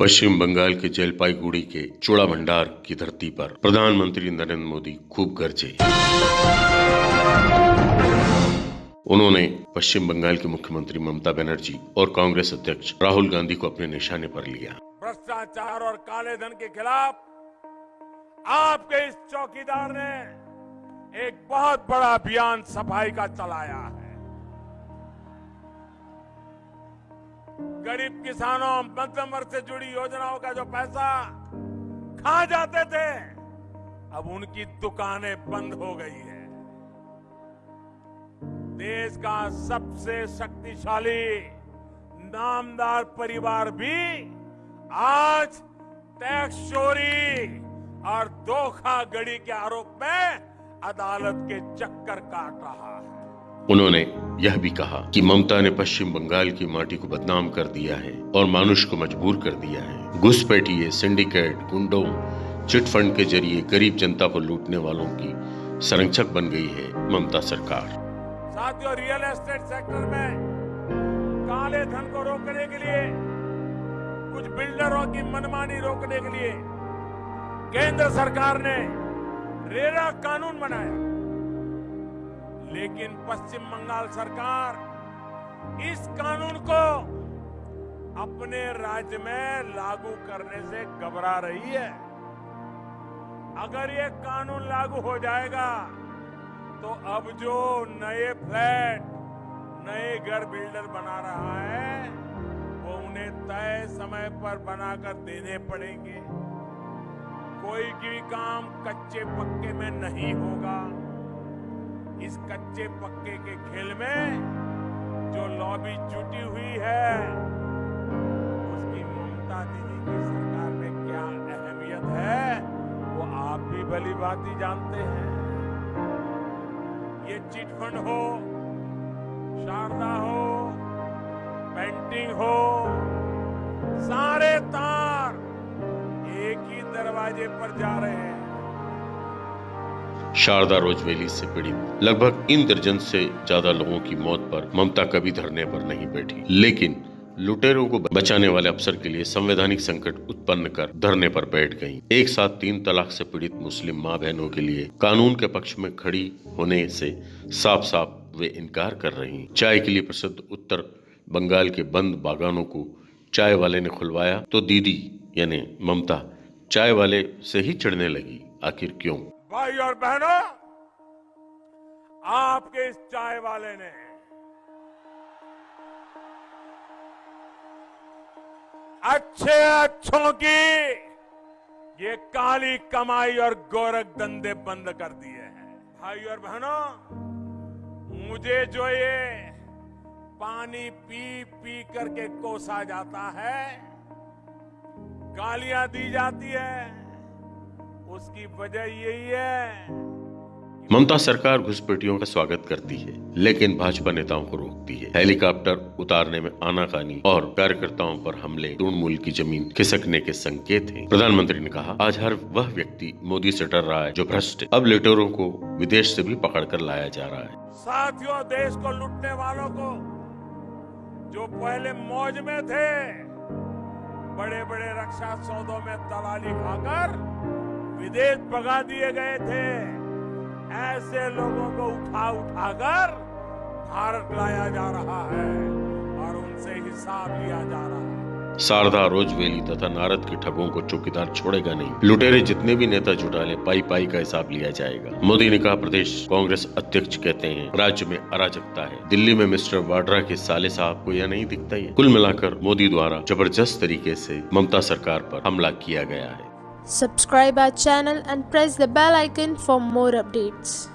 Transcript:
पश्चिम बंगाल के जलपाईगुड़ी के चूड़ा भंडार की धरती पर प्रधानमंत्री नरेंद्र मोदी खूब गरजे। उन्होंने पश्चिम बंगाल की मुख्यमंत्री ममता बनर्जी और कांग्रेस अध्यक्ष राहुल गांधी को अपने निशाने पर लिया। भ्रष्टाचार और काले धन के खिलाफ आपके इस चौकीदार ने एक बहुत बड़ा अभियान सफ़ाई का चलाया है। गरीब किसानों मध्यम वर्ग से जुड़ी योजनाओं का जो पैसा खा जाते थे, अब उनकी दुकानें बंद हो गई है। देश का सबसे शक्तिशाली, नामदार परिवार भी आज टैक्स चोरी और धोखाधड़ी के आरोप में अदालत के चक्कर काट रहा है। उन्होंने यह भी कहा कि ममता ने पश्चिम बंगाल की माटी को बदनाम कर दिया है और मानुष को मजबूर कर दिया है। घुसपैठिए सिंडिकेट, गुंडों, चिट फंड के ज़रिए गरीब जनता को लूटने वालों की संरक्षक बन गई है ममता सरकार। साथियों, रियल एस्टेट सेक्टर में काले धन को रोकने के लिए, कुछ बिल्डरों की मनमानी रोकने के लिए केंद्र सरकार ने रेरा कानून बनाया। लेकिन पश्चिम बंगाल सरकार इस कानून को अपने राज्य में लागू करने से घबरा रही है। अगर ये कानून लागू हो जाएगा तो अब जो नए फ्लैट, नए घर बिल्डर बना रहा है, वो उन्हें तय समय पर बनाकर देने पड़ेंगे। कोई भी काम कच्चे पक्के में नहीं होगा। इस कच्चे पक्के के खेल में जो लॉबी जुटी हुई है, उसकी ममता दीदी की सरकार में क्या अहमियत है, वो आप भी भली ही जानते हैं। ये चिटफंड हो, शारदा हो, पेंटिंग हो, सारे तार एक ही दरवाजे पर जा रहे हैं। शारदा रोजवेली से पीड़ित। लगभग इन दर्जन से ज़्यादा लोगों की मौत पर ममता कभी धरने पर नहीं बैठी। लेकिन लुटेरों को बचाने वाले अफसर के लिए संवैधानिक संकट उत्पन्न कर धरने पर बैठ गईं। एक साथ तीन तलाक से पीड़ित मुस्लिम माँ बहनों के लिए कानून के पक्ष में खड़ी होने से साफ़ साफ़ वे इनकार कर रही। चाय के लिए प्रसिद्ध उत्तर बंगाल के बंद बागानों को चाय वाले ने खुलवाया तो दीदी यानी ममता चाय वाले से ही चढ़ने लगी, आखिर क्यों? भाई और बहनों, आपके इस चाय वाले ने अच्छे अच्छों की ये काली कमाई और गोरख धंधे बंद कर दिए हैं। भाई और बहनों, मुझे जो ये पानी पी पी करके कोसा जाता है, गालियाँ दी जाती है। उसकी वजह यही है। ममता सरकार घुसपैठियों का स्वागत करती है लेकिन भाजपा नेताओं को रोकती है। हेलीकॉप्टर उतारने में आनाकानी और कार्यकर्ताओं पर हमले तृणमूल की ज़मीन खिसकने के संकेत हैं। प्रधानमंत्री ने कहा आज हर वह व्यक्ति मोदी से डर रहा है जो भ्रष्ट अब लेटरों को विदेश से भी पकड़ कर लाया जा रहा है। साथियों देश को लुटने वालों को जो पहले मौज में थे बड़े बड़े रक्षा सौदों में दलाली खाकर विदेश भगा दिए गए थे। ऐसे लोगों को उठा उठाकर भारत लाया जा रहा है और उनसे हिसाब लिया जा रहा है। शारदा रोजवेली तथा नारद के ठगों को चौकीदार छोड़ेगा नहीं। लुटेरे जितने भी नेता जुटा ले पाई पाई का हिसाब लिया जाएगा। मोदी ने कहा, प्रदेश कांग्रेस अध्यक्ष कहते हैं, राज्य में अराजकता है। दिल्ली में मिस्टर वाड्रा के साले साहब को यह नहीं दिखता है। कुल मिलाकर मोदी द्वारा ज़बरदस्त तरीके से ममता सरकार पर हमला किया गया है। Subscribe our channel and press the bell icon for more updates.